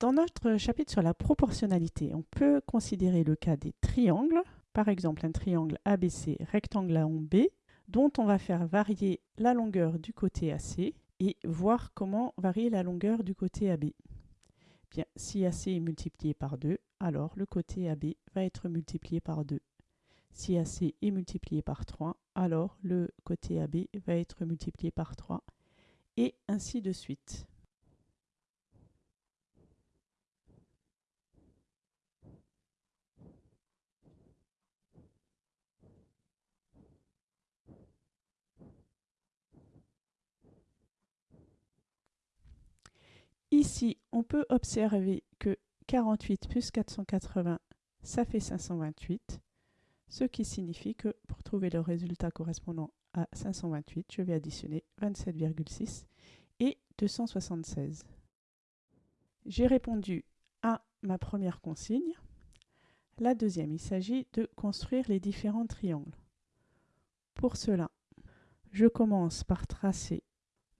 Dans notre chapitre sur la proportionnalité, on peut considérer le cas des triangles, par exemple un triangle ABC rectangle à B, dont on va faire varier la longueur du côté AC et voir comment varier la longueur du côté AB. Bien, si AC est multiplié par 2, alors le côté AB va être multiplié par 2. Si AC est multiplié par 3, alors le côté AB va être multiplié par 3, et ainsi de suite. Ici, on peut observer que 48 plus 480, ça fait 528, ce qui signifie que pour trouver le résultat correspondant à 528, je vais additionner 27,6 et 276. J'ai répondu à ma première consigne. La deuxième, il s'agit de construire les différents triangles. Pour cela, je commence par tracer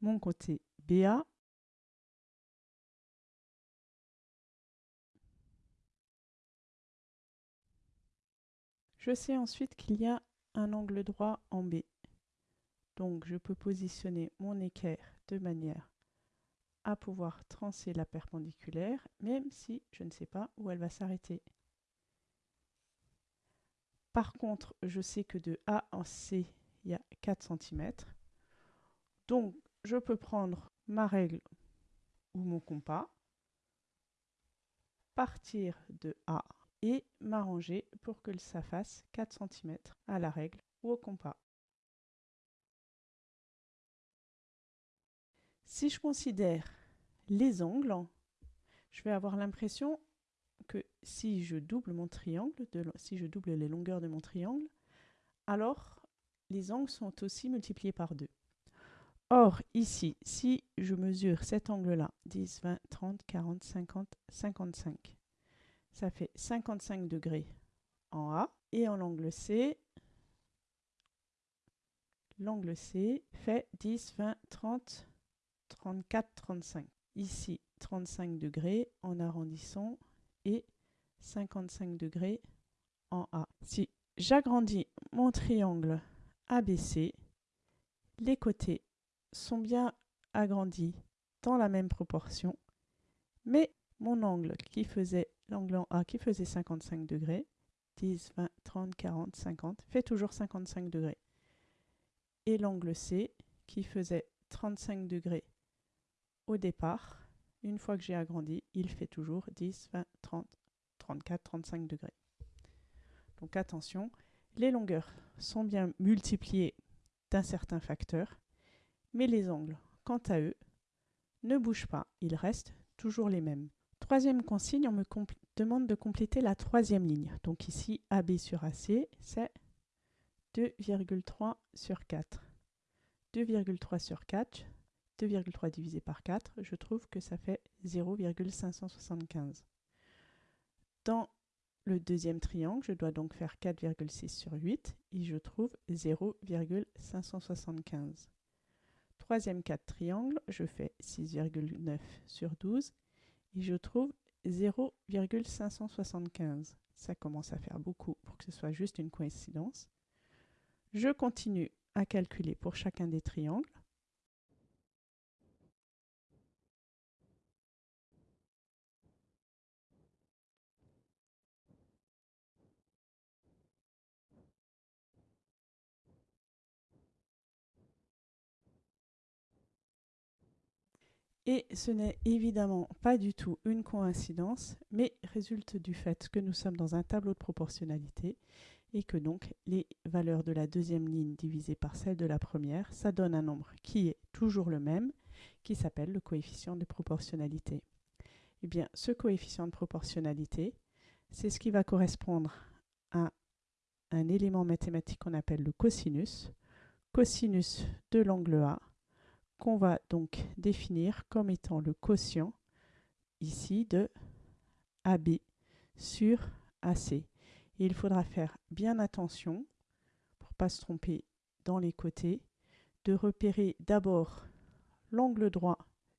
mon côté BA Je sais ensuite qu'il y a un angle droit en B. Donc je peux positionner mon équerre de manière à pouvoir trancher la perpendiculaire, même si je ne sais pas où elle va s'arrêter. Par contre, je sais que de A en C, il y a 4 cm. Donc, je peux prendre ma règle ou mon compas, partir de A et m'arranger pour que ça fasse 4 cm à la règle ou au compas. Si je considère les angles, je vais avoir l'impression que si je double mon triangle, si je double les longueurs de mon triangle, alors les angles sont aussi multipliés par 2. Or, ici, si je mesure cet angle-là, 10, 20, 30, 40, 50, 55, ça fait 55 degrés en A. Et en l'angle C, l'angle C fait 10, 20, 30, 34, 35. Ici, 35 degrés en arrondissant et 55 degrés en A. Si j'agrandis mon triangle ABC, les côtés sont bien agrandis dans la même proportion, mais mon angle qui faisait l'angle en A qui faisait 55 degrés, 10, 20, 30, 40, 50, fait toujours 55 degrés. Et l'angle C qui faisait 35 degrés au départ, une fois que j'ai agrandi, il fait toujours 10, 20, 30, 34, 35 degrés. Donc attention, les longueurs sont bien multipliées d'un certain facteur, mais les angles, quant à eux, ne bougent pas, ils restent toujours les mêmes. Troisième consigne, on me demande de compléter la troisième ligne. Donc ici, AB sur AC, c'est 2,3 sur 4. 2,3 sur 4, 2,3 divisé par 4, je trouve que ça fait 0,575. Dans le deuxième triangle, je dois donc faire 4,6 sur 8 et je trouve 0,575. Troisième cas de triangle, je fais 6,9 sur 12 et je trouve 0,575. Ça commence à faire beaucoup pour que ce soit juste une coïncidence. Je continue à calculer pour chacun des triangles. Et ce n'est évidemment pas du tout une coïncidence, mais résulte du fait que nous sommes dans un tableau de proportionnalité et que donc les valeurs de la deuxième ligne divisées par celles de la première, ça donne un nombre qui est toujours le même, qui s'appelle le coefficient de proportionnalité. Eh bien, ce coefficient de proportionnalité, c'est ce qui va correspondre à un élément mathématique qu'on appelle le cosinus, cosinus de l'angle A qu'on va donc définir comme étant le quotient ici de AB sur AC. il faudra faire bien attention, pour ne pas se tromper dans les côtés, de repérer d'abord l'angle droit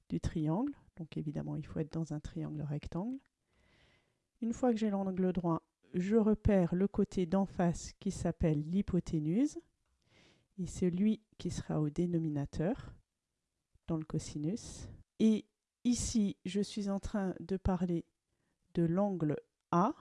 du triangle, Donc évidemment, il faut être dans un triangle rectangle. Une fois que j'ai l'angle droit, je repère le côté d'en face qui s'appelle l'hypoténuse. Et c'est lui qui sera au dénominateur le cosinus. Et ici, je suis en train de parler de l'angle A.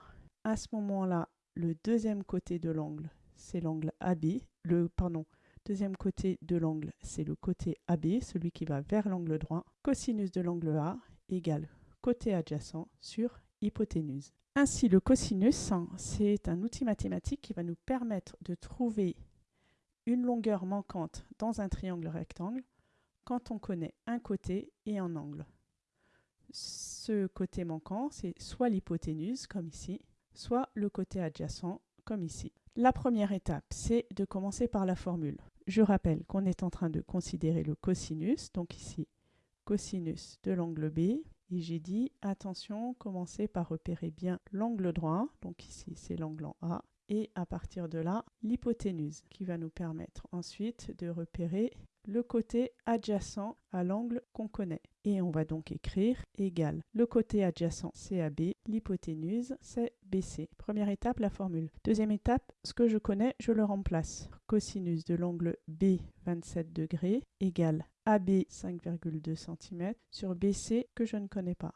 À ce moment-là, le deuxième côté de l'angle, c'est l'angle AB. Le, pardon, deuxième côté de l'angle, c'est le côté AB, celui qui va vers l'angle droit. Cosinus de l'angle A égale côté adjacent sur hypoténuse. Ainsi, le cosinus, c'est un outil mathématique qui va nous permettre de trouver une longueur manquante dans un triangle rectangle quand on connaît un côté et un angle. Ce côté manquant, c'est soit l'hypoténuse, comme ici, soit le côté adjacent, comme ici. La première étape, c'est de commencer par la formule. Je rappelle qu'on est en train de considérer le cosinus, donc ici, cosinus de l'angle B, et j'ai dit, attention, commencez par repérer bien l'angle droit, donc ici c'est l'angle en A, et à partir de là, l'hypoténuse, qui va nous permettre ensuite de repérer le côté adjacent à l'angle qu'on connaît. Et on va donc écrire égal le côté adjacent CAB, l'hypoténuse c'est BC. Première étape, la formule. Deuxième étape, ce que je connais, je le remplace. Cosinus de l'angle B 27 degrés égale AB 5,2 cm sur BC que je ne connais pas.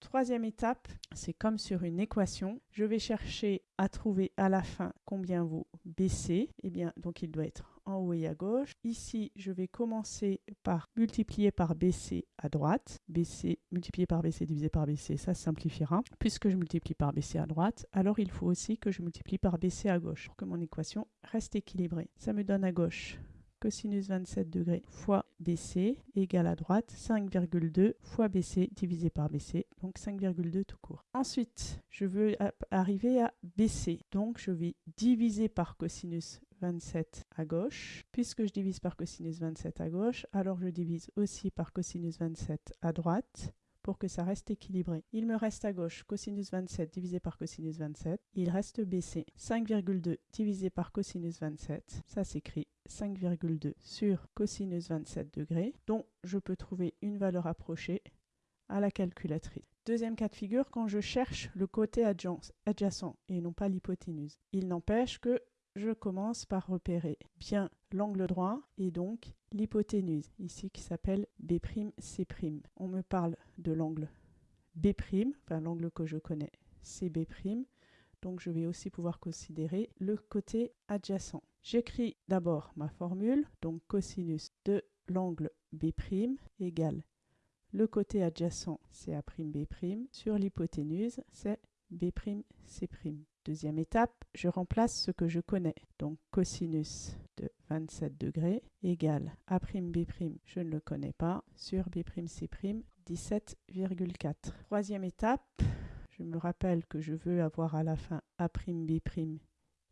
Troisième étape, c'est comme sur une équation. Je vais chercher à trouver à la fin combien vaut BC. Eh bien, donc il doit être haut et à gauche. Ici, je vais commencer par multiplier par BC à droite. BC multiplié par BC divisé par BC, ça simplifiera. Puisque je multiplie par BC à droite, alors il faut aussi que je multiplie par BC à gauche pour que mon équation reste équilibrée. Ça me donne à gauche cosinus 27 degrés fois BC égale à droite 5,2 fois BC divisé par BC, donc 5,2 tout court. Ensuite, je veux arriver à BC, donc je vais diviser par cosinus 27 à gauche. Puisque je divise par cosinus 27 à gauche, alors je divise aussi par cosinus 27 à droite pour que ça reste équilibré. Il me reste à gauche cosinus 27 divisé par cosinus 27. Il reste BC. 5,2 divisé par cosinus 27. Ça s'écrit 5,2 sur cosinus 27 degrés, dont je peux trouver une valeur approchée à la calculatrice. Deuxième cas de figure, quand je cherche le côté adjacent et non pas l'hypoténuse. Il n'empêche que je commence par repérer bien l'angle droit et donc l'hypoténuse, ici qui s'appelle B'C'. On me parle de l'angle B', enfin l'angle que je connais, c'est B', donc je vais aussi pouvoir considérer le côté adjacent. J'écris d'abord ma formule, donc cosinus de l'angle B' égale le côté adjacent, c'est A'B', sur l'hypoténuse, c'est B'C'. Deuxième étape, je remplace ce que je connais. Donc cosinus de 27 degrés égale A'B', je ne le connais pas, sur B'C', 17,4. Troisième étape, je me rappelle que je veux avoir à la fin A'B'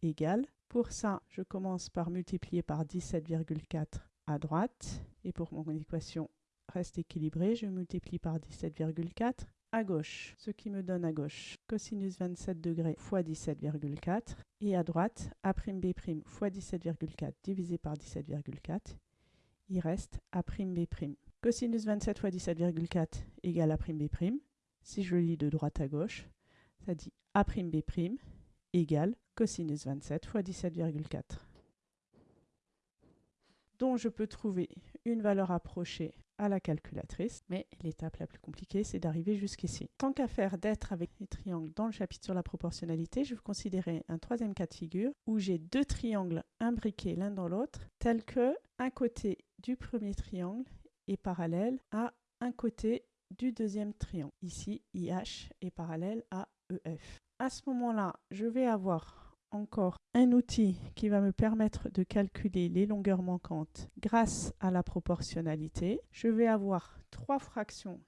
égale. Pour ça, je commence par multiplier par 17,4 à droite. Et pour mon équation reste équilibrée, je multiplie par 17,4 à gauche, ce qui me donne à gauche cosinus 27 degrés fois 17,4 et à droite A'B' fois 17,4 divisé par 17,4, il reste A'B'. Cosinus 27 fois 17,4 égale A'B'. Si je lis de droite à gauche, ça dit A'B' égale cosinus 27 fois 17,4 dont je peux trouver une valeur approchée à la calculatrice, mais l'étape la plus compliquée, c'est d'arriver jusqu'ici. Tant qu'à faire d'être avec les triangles dans le chapitre sur la proportionnalité, je vais considérer un troisième cas de figure où j'ai deux triangles imbriqués l'un dans l'autre, tel que un côté du premier triangle est parallèle à un côté du deuxième triangle. Ici, IH est parallèle à EF. À ce moment-là, je vais avoir encore un outil qui va me permettre de calculer les longueurs manquantes grâce à la proportionnalité. Je vais avoir trois fractions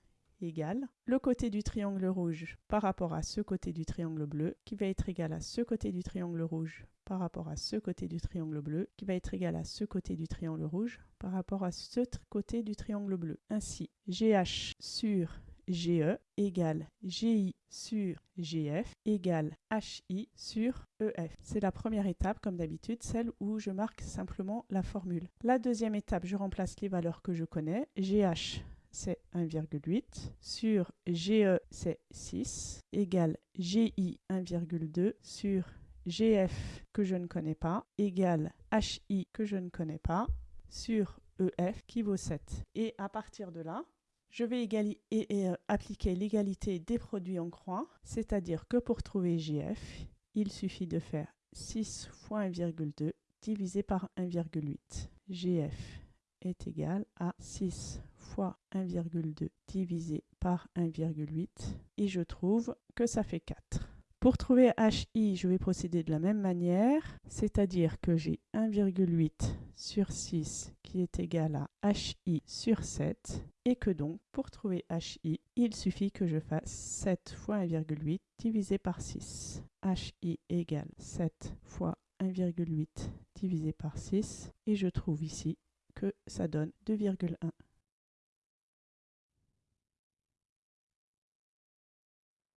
égales. Le côté du triangle rouge par rapport à ce côté du triangle bleu qui va être égal à ce côté du triangle rouge par rapport à ce côté du triangle bleu qui va être égal à ce côté du triangle rouge par rapport à ce côté du triangle bleu. Ainsi, GH sur GE égale GI sur GF égale HI sur EF. C'est la première étape, comme d'habitude, celle où je marque simplement la formule. La deuxième étape, je remplace les valeurs que je connais. GH, c'est 1,8, sur GE, c'est 6, égale GI 1,2 sur GF que je ne connais pas, égale HI que je ne connais pas, sur EF qui vaut 7. Et à partir de là, je vais euh, appliquer l'égalité des produits en croix, c'est-à-dire que pour trouver GF, il suffit de faire 6 fois 1,2 divisé par 1,8. GF est égal à 6 fois 1,2 divisé par 1,8 et je trouve que ça fait 4. Pour trouver HI, je vais procéder de la même manière, c'est-à-dire que j'ai 1,8 sur 6 qui est égal à HI sur 7 et que donc pour trouver HI, il suffit que je fasse 7 fois 1,8 divisé par 6. HI égale 7 fois 1,8 divisé par 6 et je trouve ici que ça donne 2,1.